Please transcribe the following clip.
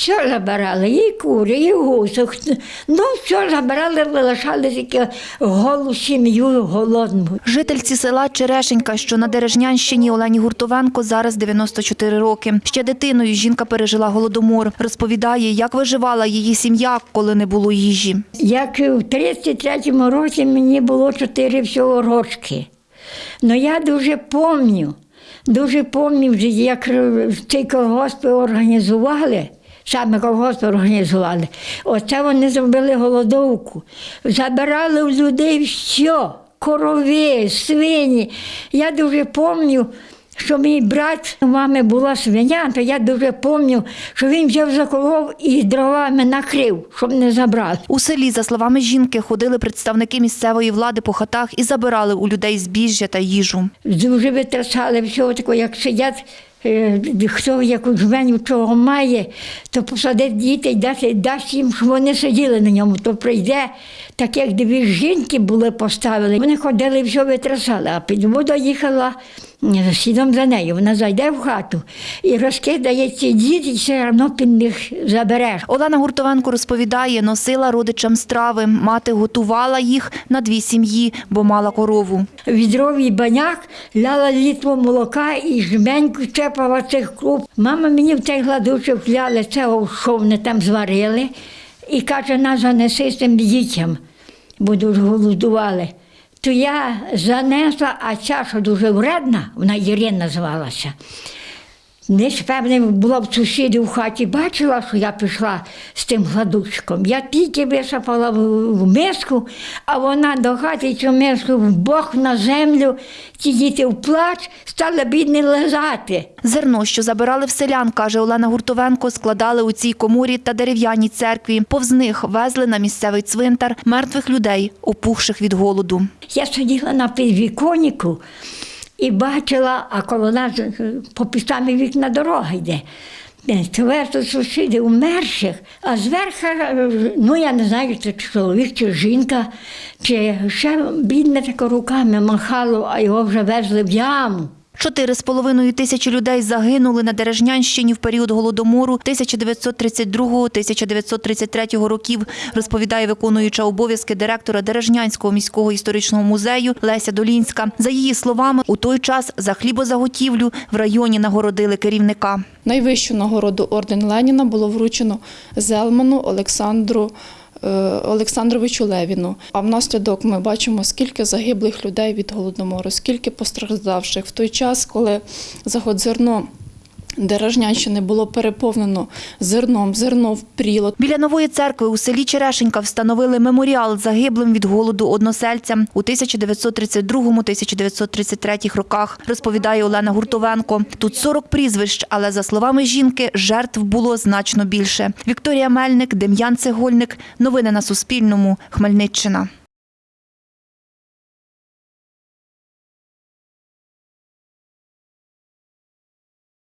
Все забирали, і кури, і гусок. Ну, все забирали, лишали тільки голу сім'ю голодну. Жительці села Черешенька, що на Дережнянщині Олені Гуртовенко зараз 94 роки. Ще дитиною жінка пережила голодомор. Розповідає, як виживала її сім'я, коли не було їжі. Як в 33-му році мені було чотири всього рочки. Ну я дуже пам'ятаю, дуже пам'ятаю, як цей колгосп організували. Саме колгосп організували. Оце вони зробили голодовку. Забирали у людей все, корови, свині. Я дуже пам'ятаю, що мій брат, у мами була свиня, то я дуже пам'ятаю, що він взяв заколов і дровами накрив, щоб не забрали. У селі, за словами жінки, ходили представники місцевої влади по хатах і забирали у людей збіжжя та їжу. Дуже витрачали всього такого, як сидять, хто яку жменю чого має, то посадить дітей, дасть їм, щоб вони сиділи на ньому, то прийде, так як дві жінки були поставили. Вони ходили, все витрачали, а під воду їхала слідом за нею. Вона зайде в хату і розкидає ці діти, і все одно під них забереш. Олена Гуртовенко розповідає, носила родичам страви. Мати готувала їх на дві сім'ї, бо мала корову. відровий баняк, ляла літру молока і жменьку чепала цих круп. Мама мені в цей гладучок вляли цього, що вони там зварили, і каже, на занеси з тим дітям, бо дуже голодували. То я занесла, а чаша дуже вредна, вона Ірина називалася. Десь, певне, була в сусідів в хаті, бачила, що я пішла з тим гладучком. Я тільки висипала в, в миску, а вона до хати цю миску в бок на землю, ті діти в плач, стали бідні лежати. Зерно, що забирали в селян, каже Олена Гуртовенко, складали у цій коморі та дерев'яній церкві. Повз них везли на місцевий цвинтар мертвих людей, опухших від голоду. Я сиділа на підвіконнику і бачила, а коло нас е, по пістами вікна дорога йде. Тверто сусіди умерших, а зверху, е, ну я не знаю, чи чоловік, чи жінка, чи ще бідне тако руками махало, а його вже везли в яму. Чотири з половиною тисячі людей загинули на Дережнянщині в період голодомору 1932-1933 років, розповідає виконуюча обов'язки директора Дережнянського міського історичного музею Леся Долінська. За її словами, у той час за хлібозаготівлю в районі нагородили керівника. Найвищу нагороду орден Леніна було вручено Зелману Олександру Олександровичу Левіну. А внаслідок ми бачимо, скільки загиблих людей від голодомору, скільки постраждавших в той час, коли заходзерно Дережнянщини було переповнено зерном, зерно впріло. Біля нової церкви у селі Черешенька встановили меморіал загиблим від голоду односельцям у 1932-1933 роках, розповідає Олена Гуртовенко. Тут 40 прізвищ, але за словами жінки, жертв було значно більше. Вікторія Мельник, Дем'ян Цегольник. Новини на Суспільному. Хмельниччина.